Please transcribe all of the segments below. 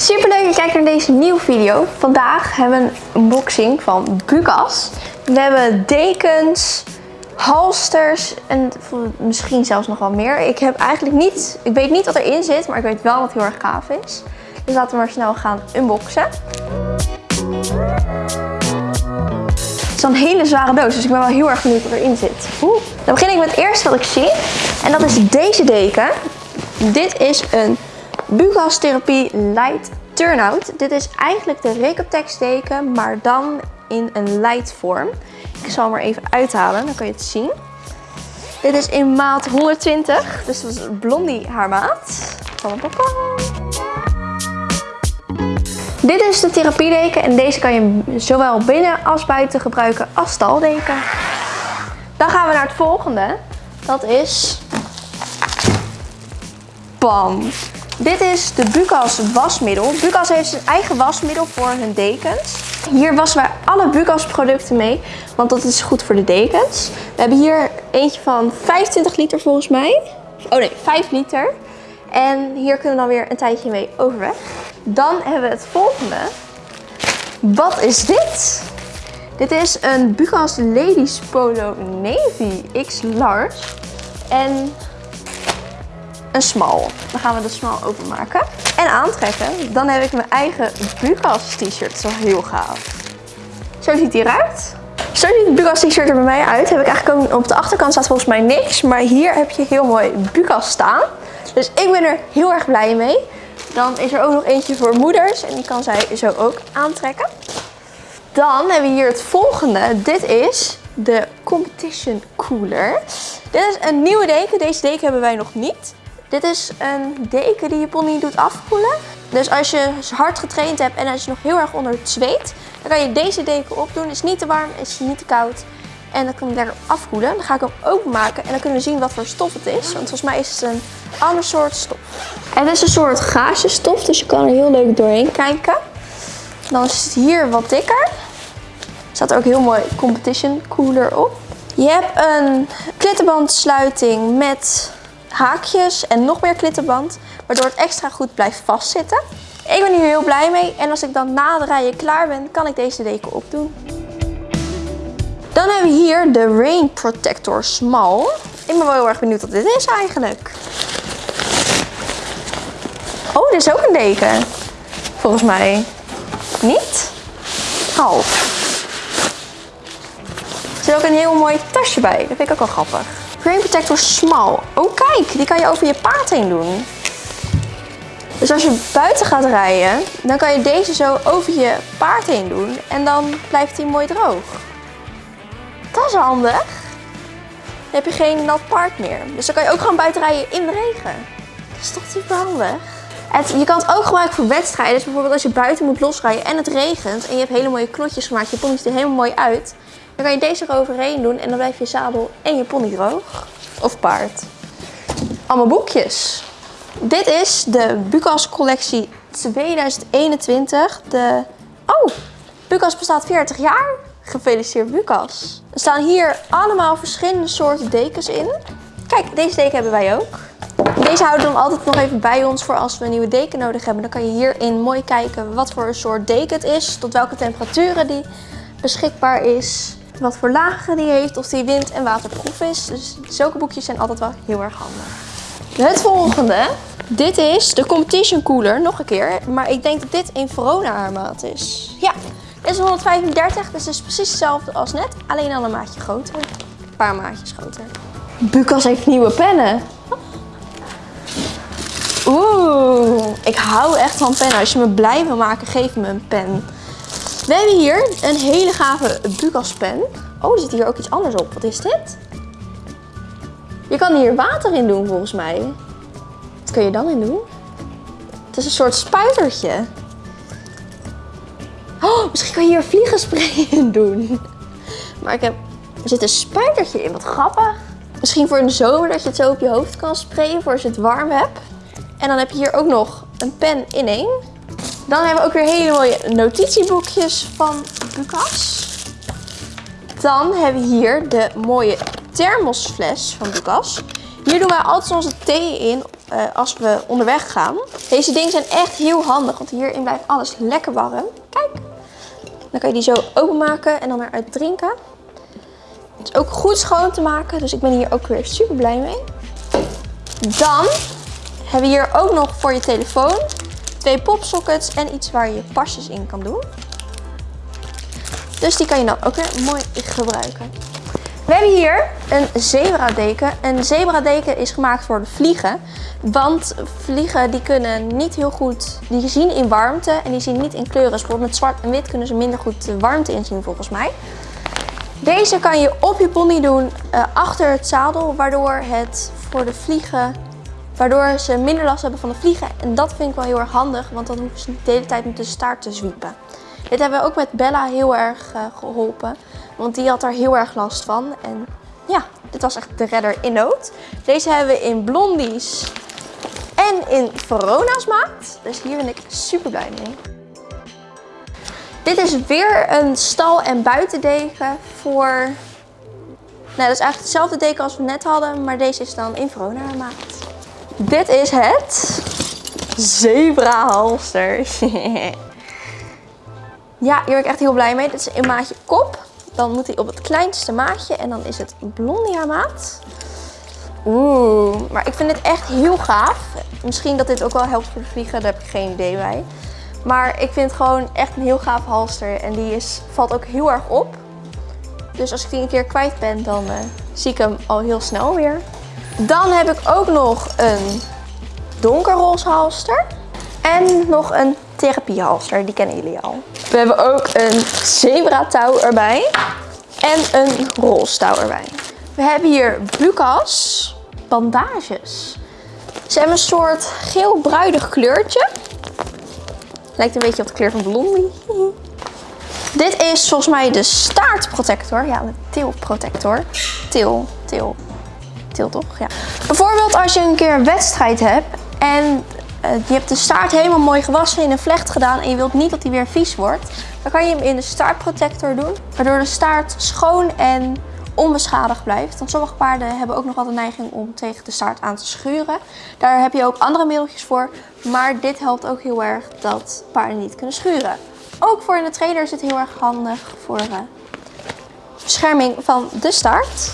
Super leuk dat je kijkt naar deze nieuwe video. Vandaag hebben we een unboxing van Bukas. We hebben dekens, halsters en misschien zelfs nog wel meer. Ik heb eigenlijk niet, ik weet niet wat erin zit, maar ik weet wel wat heel erg gaaf is. Dus laten we maar snel gaan unboxen. Het is een hele zware doos, dus ik ben wel heel erg benieuwd wat erin zit. Dan begin ik met het eerste wat ik zie. En dat is deze deken. Dit is een Bugas Therapie Light Turnout. Dit is eigenlijk de Recotex deken, maar dan in een light vorm. Ik zal hem er even uithalen, dan kan je het zien. Dit is in maat 120, dus dat is blondie haarmaat. Dit is de therapiedeken en deze kan je zowel binnen als buiten gebruiken als staldeken. Dan gaan we naar het volgende. Dat is... Bam! Dit is de Bukas wasmiddel. Bukas heeft zijn eigen wasmiddel voor hun dekens. Hier wassen wij alle Bukas producten mee, want dat is goed voor de dekens. We hebben hier eentje van 25 liter volgens mij. Oh nee, 5 liter. En hier kunnen we dan weer een tijdje mee overweg. Dan hebben we het volgende. Wat is dit? Dit is een Bukas Ladies Polo Navy X Large. En een smal. Dan gaan we de smal openmaken en aantrekken. Dan heb ik mijn eigen Bukas t-shirt. Wel heel gaaf. Zo ziet hij eruit. Zo ziet de Bukas t-shirt er bij mij uit. Heb ik eigenlijk ook, op de achterkant staat volgens mij niks. Maar hier heb je heel mooi Bukas staan. Dus ik ben er heel erg blij mee. Dan is er ook nog eentje voor moeders. En die kan zij zo ook aantrekken. Dan hebben we hier het volgende. Dit is de Competition Cooler. Dit is een nieuwe deken. Deze deken hebben wij nog niet. Dit is een deken die je pony doet afkoelen. Dus als je hard getraind hebt en als je nog heel erg onder het zweet, dan kan je deze deken opdoen. Is niet te warm, is niet te koud. En dan kan je lekker afkoelen. Dan ga ik hem openmaken en dan kunnen we zien wat voor stof het is. Want volgens mij is het een ander soort stof. Het is een soort gaasjestof, dus je kan er heel leuk doorheen kijken. Dan is het hier wat dikker. Er staat ook heel mooi competition cooler op. Je hebt een klittenbandsluiting met haakjes en nog meer klittenband. Waardoor het extra goed blijft vastzitten. Ik ben hier heel blij mee. En als ik dan na de rijden klaar ben, kan ik deze deken opdoen. Dan hebben we hier de Rain Protector Small. Ik ben wel heel erg benieuwd wat dit is eigenlijk. Oh, dit is ook een deken. Volgens mij. Niet? Half. Er zit ook een heel mooi tasje bij. Dat vind ik ook wel grappig. Rain Protector Small. Oh kijk, die kan je over je paard heen doen. Dus als je buiten gaat rijden, dan kan je deze zo over je paard heen doen. En dan blijft hij mooi droog. Dat is handig. Dan heb je geen nat paard meer. Dus dan kan je ook gewoon buiten rijden in de regen. Dat is toch super handig. Je kan het ook gebruiken voor wedstrijden. Dus bijvoorbeeld als je buiten moet losrijden en het regent. En je hebt hele mooie knotjes gemaakt. Je ziet er helemaal mooi uit. Dan kan je deze eroverheen doen en dan blijft je zadel en je pony droog. Of paard. Allemaal boekjes. Dit is de Bukas collectie 2021. De... Oh, Bukas bestaat 40 jaar. Gefeliciteerd Bukas. Er staan hier allemaal verschillende soorten dekens in. Kijk, deze deken hebben wij ook. Deze houden we dan altijd nog even bij ons voor als we een nieuwe deken nodig hebben. Dan kan je hierin mooi kijken wat voor een soort deken het is. Tot welke temperaturen die beschikbaar is wat voor lagen die heeft, of die wind- en waterproof is. Dus zulke boekjes zijn altijd wel heel erg handig. Het volgende, dit is de Competition Cooler, nog een keer. Maar ik denk dat dit in Verona haarmaat is. Ja, dit is 135, dus het is precies hetzelfde als net, alleen al een maatje groter. Een paar maatjes groter. Bukas heeft nieuwe pennen. Oeh, ik hou echt van pennen. Als je me blij wil maken, geef me een pen. We hebben hier een hele gave Bukas pen. Oh, er zit hier ook iets anders op. Wat is dit? Je kan hier water in doen volgens mij. Wat kun je dan in doen? Het is een soort spuitertje. Oh, misschien kan je hier vliegenspray in doen. Maar ik heb... er zit een spuitertje in. Wat grappig. Misschien voor de zomer dat je het zo op je hoofd kan sprayen voor als je het warm hebt. En dan heb je hier ook nog een pen in één. Dan hebben we ook weer hele mooie notitieboekjes van Bukas. Dan hebben we hier de mooie thermosfles van Bukas. Hier doen wij altijd onze thee in eh, als we onderweg gaan. Deze dingen zijn echt heel handig, want hierin blijft alles lekker warm. Kijk, dan kan je die zo openmaken en dan eruit drinken. Het is ook goed schoon te maken, dus ik ben hier ook weer super blij mee. Dan hebben we hier ook nog voor je telefoon twee popsockets en iets waar je pasjes in kan doen. Dus die kan je dan ook weer mooi gebruiken. We hebben hier een zebra-deken. Een zebra-deken is gemaakt voor de vliegen. Want vliegen die kunnen niet heel goed, die zien in warmte en die zien niet in kleuren. Dus met zwart en wit kunnen ze minder goed de warmte inzien volgens mij. Deze kan je op je pony doen uh, achter het zadel, waardoor het voor de vliegen, waardoor ze minder last hebben van de vliegen. En dat vind ik wel heel erg handig, want dan hoeven ze niet de hele tijd met de staart te zwiepen. Dit hebben we ook met Bella heel erg uh, geholpen. Want die had er heel erg last van. En ja, dit was echt de redder in nood. Deze hebben we in blondies en in Verona's maat. Dus hier ben ik super blij mee. Dit is weer een stal- en buitendeken voor... Nou, dat is eigenlijk hetzelfde deken als we net hadden, maar deze is dan in Verona maat. Dit is het zebra halster. ja, hier ben ik echt heel blij mee. Dit is in maatje kop. Dan moet hij op het kleinste maatje en dan is het Blondia maat. Oeh, maar ik vind dit echt heel gaaf. Misschien dat dit ook wel helpt voor de vliegen, daar heb ik geen idee bij. Maar ik vind het gewoon echt een heel gaaf halster en die is, valt ook heel erg op. Dus als ik die een keer kwijt ben, dan uh, zie ik hem al heel snel weer. Dan heb ik ook nog een donkerroze halster. En nog een therapiehalster, die kennen jullie al. We hebben ook een zebra touw erbij. En een roze touw erbij. We hebben hier Bucas bandages. Ze hebben een soort geel-bruidig kleurtje. Lijkt een beetje op de kleur van Blondie. Dit is volgens mij de staartprotector. Ja, de tilprotector. Til, til, toch? Ja. Bijvoorbeeld als je een keer een wedstrijd hebt en uh, je hebt de staart helemaal mooi gewassen in een vlecht gedaan en je wilt niet dat hij weer vies wordt. Dan kan je hem in de staartprotector doen, waardoor de staart schoon en onbeschadigd blijft. Want sommige paarden hebben ook nog wel de neiging om tegen de staart aan te schuren. Daar heb je ook andere middeltjes voor, maar dit helpt ook heel erg dat paarden niet kunnen schuren. Ook voor in de trainer is het heel erg handig voor uh, bescherming van de staart.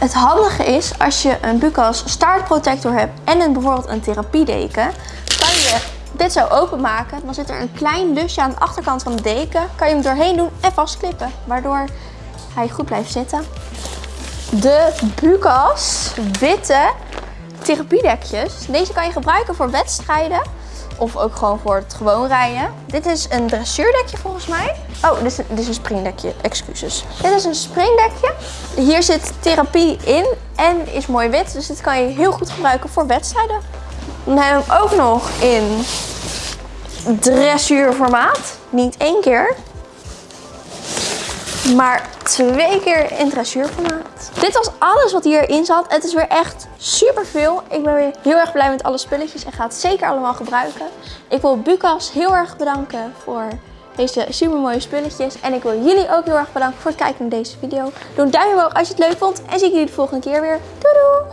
Het handige is, als je een Bucas staartprotector hebt en een, bijvoorbeeld een therapiedeken, kan je dit zo openmaken. Dan zit er een klein lusje aan de achterkant van de deken. Kan je hem doorheen doen en vastklippen, waardoor hij goed blijft zitten. De Bucas witte therapiedekjes. Deze kan je gebruiken voor wedstrijden of ook gewoon voor het gewoon rijden. Dit is een dressuurdekje volgens mij. Oh, dit is, een, dit is een springdekje. Excuses. Dit is een springdekje. Hier zit therapie in en is mooi wit. Dus dit kan je heel goed gebruiken voor wedstrijden. Dan hebben we hem ook nog in dressuurformaat. Niet één keer, maar twee keer in dressuurformaat. Dit was alles wat hierin zat. Het is weer echt super veel. Ik ben weer heel erg blij met alle spulletjes en ga het zeker allemaal gebruiken. Ik wil Bucas heel erg bedanken voor deze super mooie spulletjes. En ik wil jullie ook heel erg bedanken voor het kijken naar deze video. Doe een duimpje omhoog als je het leuk vond. En zie ik jullie de volgende keer weer. Doei doei!